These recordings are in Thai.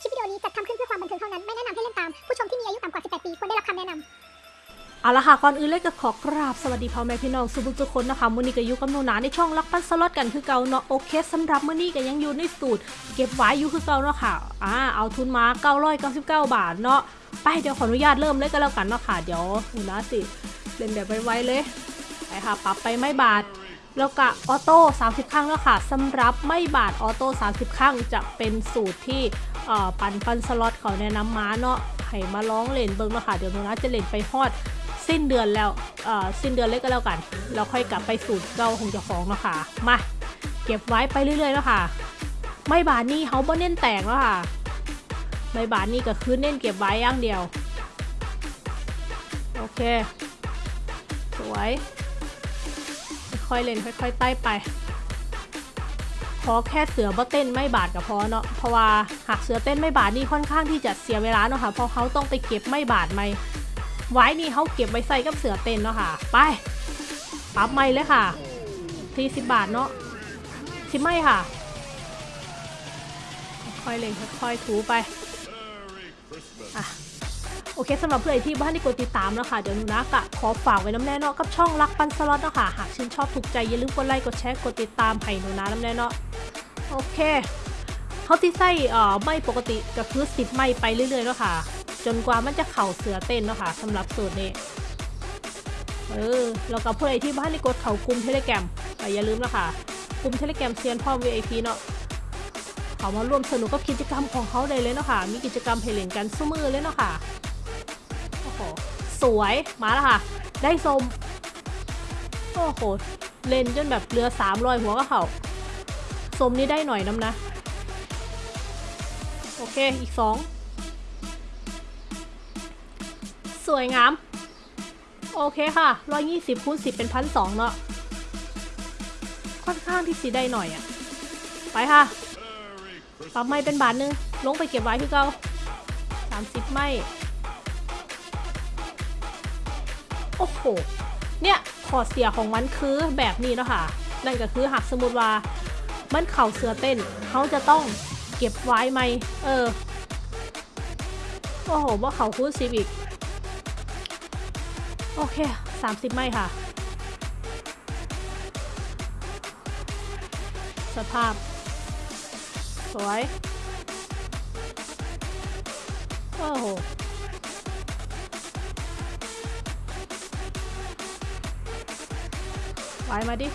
คลิปวิดีโอนี้จัดทำขึ้นเพื่อความบันเทิงเท่านั้น ไม่แนะนำให้เล่นตาม ผู้ชมที่มีอายุต่ำกว่า 18 ปีควรได้รับคำแนะนำเอาละค่ะก่อนอื่นเลยก็ขอกราบสวัสดีพ่อแม่พี่น้องสุภุทุกคนนะคะมื้อนี้ก็อยู่กับหนูนาในช่องลักปันสล็อตกันคือเก่าเนาะโอเคสำหรับมื้อนี้ก็ยังอยู่ในสูตร เก็บไว้อยู่คือเก่าเนาะค่ะอ่าเอาทุนมา999 บาทเนาะไปเดี๋ยวขออนุญาตเริ่มเลยก็แล้วกันเนาะค่ะเดี๋ยวหนูนาสิเล่นแบบไวๆเลยไปค่ะปรับไปไม่บาท แล้วก็ออโต้30 ครั้งแล้วค่ะสำหรับไม่บาทออโต้30 ครั้งจะเป็นสูตรที่ ปันปันสล็อตเขาแนะนำมาเนาะให้มาร้องเล่นเบิ้งเนาะค่ะเดี๋ยวหนูนะจะเล่นไปฮอดสิ้นเดือนแล้วเอ่อสิ้นเดือนเลยก็แล้วกัน เราค่อยกลับไปสูตรเก่าของเจ้าของเนาะค่ะมาเก็บไว้ไปเรื่อยๆแล้วค่ะ ไม่บาทนี่เขาบ่เน้นแตกแล้วค่ะ ไม่บาทนี่ก็คือเน้นเก็บไว้อย่างเดียว โอเค สวย ค่อยเล่นค่อยๆไต่ไป อแค่เสือบ่เต้นไม่บาดกับพอเนาะเพราะว่าหากเสือเต้นไม่บาดนี่ค่อนข้างที่จะเสียเวลาเนาะค่ะเพราะเขาต้องไปเก็บไม่บาดไม่ไว้นี่เขาเก็บไว้ใส่กับเสือเต้นเนาะค่ะ ไปปรับไม่เลยค่ะทีสิบบาทเนาะสิไม่ค่ะ ค่อยเล่นค่อยถูไปอะโอเคสำหรับเพื่อนที่บ้านที่กดติดตามแล้วค่ะเดี๋ยวหนูนะกะขอฝากไว้นำแน่เนาะกับช่องรักปันสล็อตเนาะค่ะหากชื่นชอบถูกใจอย่าลืมกดไลค์กดแชร์กดติดตามให้หนูนะนำแน่เนาะ โอเคเขาที่ใส่อ่อไม่ปกติก็คือสิบไม่ไปเรื่อยๆเนาะค่ะ จนกว่ามันจะเข่าเสือเต้นเนาะค่ะสำหรับสูตรนี้เออแล้วก็เพื่อที่บ้านที่กดเข่ากลุ่มเทเลแกรมอย่าลืมนะคะกลุ่มเทเลแกรมเซียนพ่อ VIP เนาะเขามาร่วมสนุกกับกิจกรรมของเขาได้เลยเนาะค่ะ มีกิจกรรมให้เล่นกันสู้มือเลยเนาะค่ะ โอ้โห สวย มาแล้วค่ะ ได้สม โอ้โห เล่นจนแบบเรือสามรอยหัวก็เขา สมนี่ได้หน่อยน้ำนะ โอเค อีกสอง สวยงาม โอเคค่ะ120คูณ10เป็นพันสองเนาะ ค่อนข้างที่สีได้หน่อยอะไปค่ะ ปรับไม่เป็นบาทหนึง ลงไปเก็บไว้ที่เก่า30ไม่ โอ้โห เนี่ย ขอเสียของมันคือแบบนี้เนาะค่ะนั่นก็คือหากสมมติว่า มันเข่าเสือเต้นเขาจะต้องเก็บไว้ไหม เออ โอ้โหว่าเขาคูณสิบอีก โอเค 30 ไม่ค่ะ สภาพ สวย โอ้โหไว้มาดิ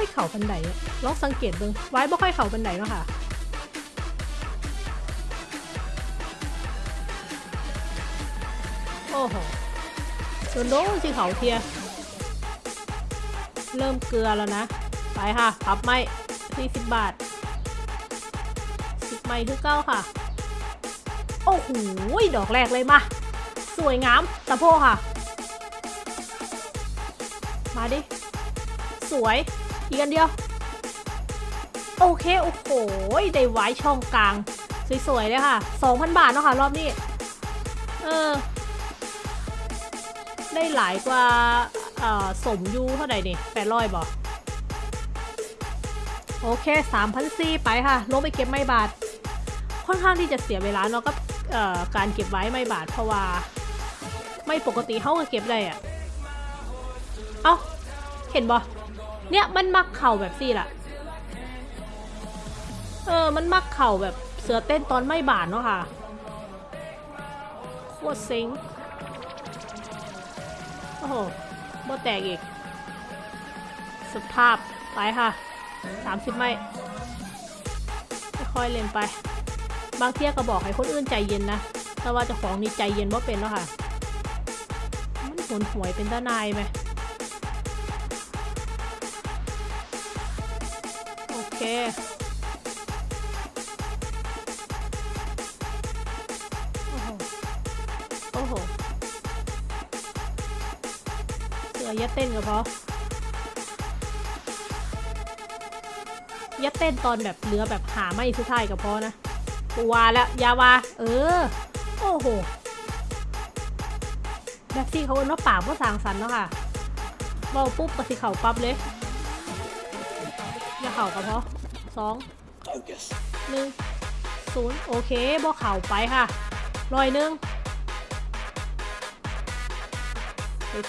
ค่อยเข่าบันไดอะลองสังเกตเบิ่งไว้บ่ค่อยเข่าบันไดเนาะค่ะโอ้โหโดนโดนสิเขาเทีย เริ่มเกลือแล้วนะ ไปค่ะปรับไม่40 บาท10ไม่คือเก้าค่ะ โอ้โห ดอกแรกเลยมา สวยงามตะโพค่ะ มาดิ สวย อีกอันเดียว โอเค โอ้โห ได้ไว้ช่องกลาง สวยๆเลยค่ะ 2,000 บาทเนาะค่ะ รอบนี้ เออ ได้หลายกว่าสมยูเท่าไหร่นี่แปดร้อยบอกโอเคสามพันสี่ไปค่ะ ลงไปเก็บไม่บาท ค่อนข้างที่จะเสียเวลาเนาะกับเอ่อการเก็บไว้ไม่บาทเพราะว่า ไม่ปกติเขาก็เก็บได้อะเอ้า เห็นบอ เนี่ยมันมักเข่าแบบสี่ละเออ มันมักเข่าแบบเสือเต้นตอนไม่บาทเนาะค่ะ โคตรเซ็ง โอ้โหบ่แตกอีก สภาพไปค่ะ 30 ไม่ค่อยเล่นไป บางเที่ยก็บอกให้คนอื่นใจเย็นนะ แต่ว่าเจ้าของนี่ใจเย็นว่าเป็นแล้วค่ะ มันหนหวยเป็นตานายไหม เคโอ้โหโอ้โหเสือยัดเต้นก็พอยัดเต้นตอนแบบเรือแบบหาไม่สุดท้ายก็พอนะกูวาแล้วยาวา เออ โอ้โหแบบที่เขาเอิ้นว่าปากว่าสางสรรค์เนาะค่ะเบาปุ๊บก็สิเข่าปั๊บเลย อย่าเข่าก็พอสอง Focus. หนึ่งศูนย์โอเคบ่เข่าไปค่ะร้อยหนึ่ง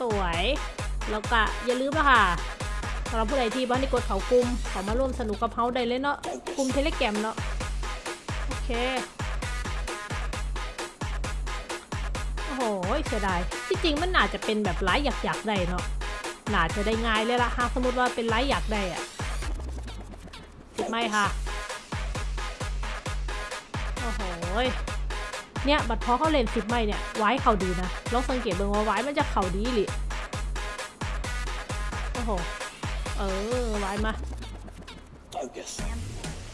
สวยๆแล้วก็อย่าลืมนะค่ะสำหรับผู้ใดที่บ้านที่กดเขากลุ่มเขามาร่วมสนุกกับเขาได้เลยเนาะกลุ่มเทเลแกรมเนาะโอเคโอ้โหเสียดายที่จริงมันน่าจะเป็นแบบไลฟ์อยากๆได้เนาะน่าจะได้ง่ายเลยละหากสมมติว่าเป็นไลฟ์อยากได้อะติด ไหมค่ะ โอ้โหยเนี่ย บัตรพอเขาเล่นสิบไม่เนี่ย ไว้เขาดีนะ ลองสังเกตเบิ่งว่าไว้มันจะเข่าดีหรือโอ้โห เออ ไว้มา Focus.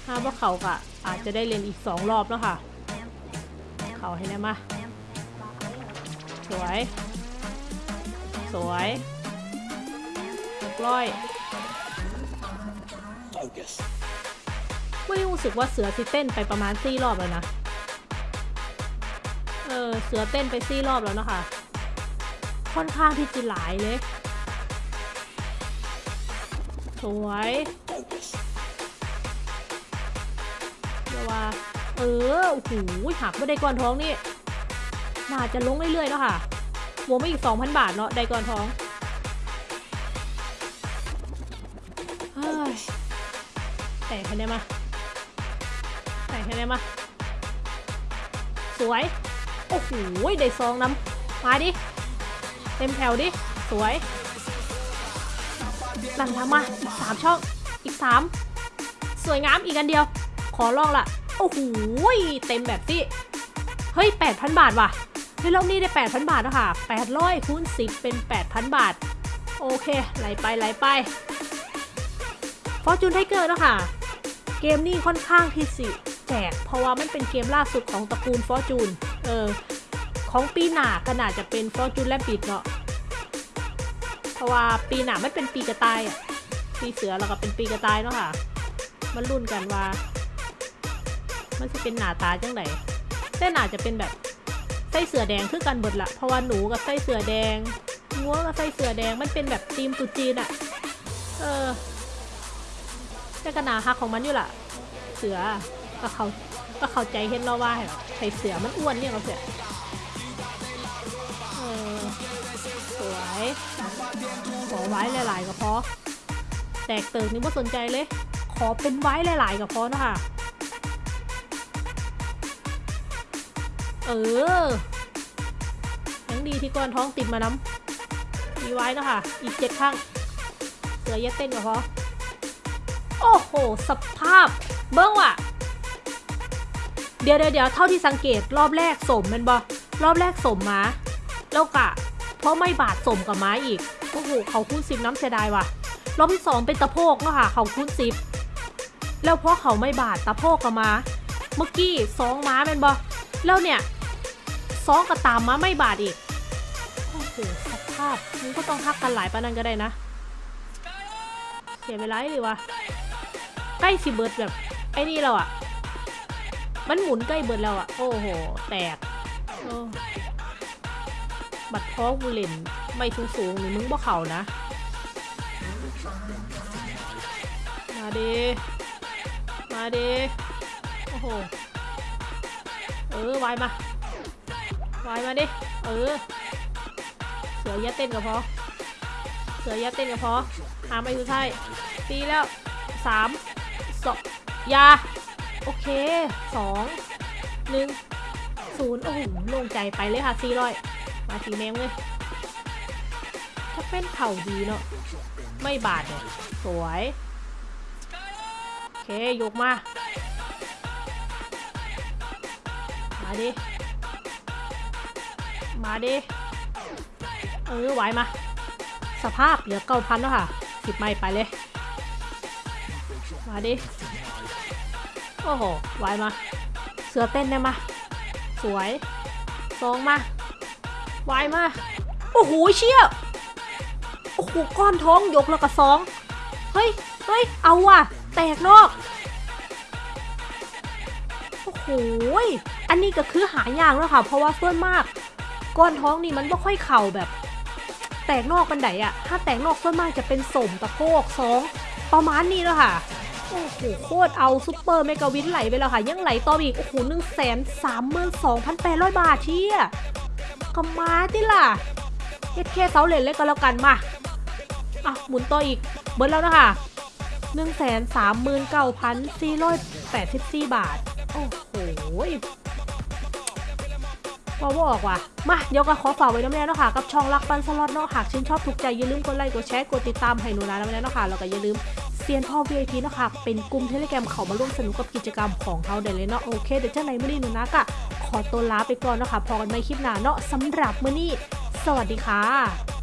ถ้าว่าเขากะอาจจะได้เล่นอีกสองรอบแล้วค่ะ เขาให้แน่มา สวย สวยหกร้อย Focus. ไม่รู้สึกว่าเสือสิเต้นไปประมาณสี่รอบแล้วนะ เออ เสือเต้นไปสี่รอบแล้วนะคะ ค่อนข้างที่จะหลายเลย สวยเดี๋ยวว่า เออ โอ้โหหักไม่ได้ก้อนท้องนี่ น่าจะลงเรื่อยๆแล้วค่ะบวกไม่อีก 2,000 บาทเนาะได้ก้อนท้องเฮ้ยแต่งคะแนนมา แต่งคะแนนมา สวย โอ้โหได้ซองน้ำมาดิ เต็มแถวดิ สวยนั่นทำมา อีกสามช่อง อีกสามสวยงามอีกอันเดียว ขอลองละโอ้โหเต็มแบบที่เฮ้ย 8,000 บาทว่ะในรอบนี้ได้ 8,000 บาทแล้วค่ะ 800คูณ10 เป็น 8,000 บาท โอเค ไหลไปไหลไปฟอร์จูนไทเกอร์แล้วค่ะ เกมนี้ค่อนข้างที่สิ แจกเพราะว่ามันเป็นเกมล่าสุดของตระกูลฟอร์จูน เออ ของปีหน้าก็น่าจะเป็นฟอร์จูนและบิดเนาะ เพราะว่าปีหน้ามันเป็นปีกระต่ายอะ ปีเสือแล้วก็เป็นปีกระต่ายเนาะค่ะ มันรุ่นกันว่า มันจะเป็นหน้าตาจังไดแต่น่าจะเป็นแบบไส้เสือแดงคือกันเบิดละ เพราะว่าหนูกับไส้เสือแดงงัวกับไส้เสือแดง มันเป็นแบบธีมตุจีนอะเออแต่ก็นาฮักของมันอยู่ล่ะ เสือ ก็เขาก็เข้าใจเห็นเราว่าไส้เสือมันอ้วนเนี่ยเราเสือเออสวยขอไว้หลายๆก็พอ แตกเติงนี่ไม่สนใจเลย ขอเป็นไว้หลายๆกับพอนะคะเออยังดีที่ก้อนท้องติดมาน้ำมีไว้นะคะอีกเจ็ดข้างเสือย็ดเต้นกับพอ โอ้โห สภาพ เบิ้งว่ะ เดี๋ยวเดี๋ยวเท่าที่สังเกตรอบแรกสมมันบอรอบแรกสมมาแล้วกะ เพราะไม่บาดสมกับม้าอีกโอ้โหเขาคูณสิบน้ำเสียดายว่ะรอบที่สองเป็นตะโพกเนาะค่ะเขาคูณสิบแล้วเพราะเขาไม่บาดตะโพกกับม้าเมื่อกี้สองม้าเป็นบอแล้วเนี่ยสองกับตามม้าไม่บาดอีกโอ้โหสภาพมึงก็ต้องทักกันหลายปานนั้นก็ได้นะ เสียเวลาเลยวะใกล้สิเบิร์ดแบบไอ้นี่แล้วอะ มันหมุนใกล้เบิร์ดแล้วอะโอ้โห แตกโอ้บัตรท้องกูเล่น ไม่สูงสูงๆนี่มึงบ่เข่านะ มาดิมาดิโอ้โห เออวายมาวายมาดิ เออ เสือยัดเต้นกับพอ เสือยัดเต้นกับพอหาไปสุดท้ายตีแล้วสามสองยา โอเคสองหนึ่งศูนย์โอ้โหลงใจไปเลยค่ะสี่ร้อยมาสีแมงเลยถ้าเป็นเข่าดีเนาะไม่บาดเนี่ยสวย โอเค ยกมา มาดิ มาดิ เออไหวมา สภาพเหลือเก้าพันแล้วค่ะสิบไม่ไปเลย มาดิ อ้โหไหวมา เสือเต้นได้มา สวยสองมาไหวมา โอ้โหเชี่ยโอ้โหก้อนท้องยกแล้วก็สองเฮ้ยเฮ้ยเอาว่ะ แตกนอก โอ้โหอันนี้ก็คือหายากแล้วค่ะ เพราะว่าส่วนมาก ก้อนท้องนี่มันไม่ค่อยเข่าแบบ แตกนอกบันไดอะถ้าแตกนอกส่วนมากจะเป็นสมตะโพกสองประมาณนี้แล้วค่ะ โอ้โหโคตรเอาซุปเปอร์เมกาวินไหลไปแล้วค่ะ ยังไหลต่ออีก โอ้โหหนึ่งแสนสามหมื่นสองพันแปดร้อยบาทเที่ยก็มาติล่ะเฮ็ดแค่เสาเหรียญเล็กก็แล้วกันมาอะหมุนต่ออีก เบิร์ดแล้วนะคะหนึ่งแสนสามหมื่นเก้าพันสี่ร้อยแปดสิบสี่บาท โอ้โหว่าบอกว่ะ มา เดี๋ยวก็ขอฝากไว้น้ำแน่เนาะค่ะ กับช่องรักปันสล็อตเนาะหากชื่นชอบถูกใจอย่าลืมกดไลค์ กดแชร์ กดติดตามให้หนูนะน้ำแน่เนาะค่ะ แล้วก็อย่าลืม ซียนพ่อ VIP เนาะค่ะ เป็นกลุ่มเทเลแกรมเขามาร่วมสนุกกับกิจกรรมของเขาได้เลยเนาะโอเคเดี๋ยวเจ้าไหนมื่อนี้หนูนะกะขอตัวลาไปก่อนเนาะค่ะพอกันไม่คลิปหน้าเนาะสำหรับมื่อนี้ สวัสดีค่ะ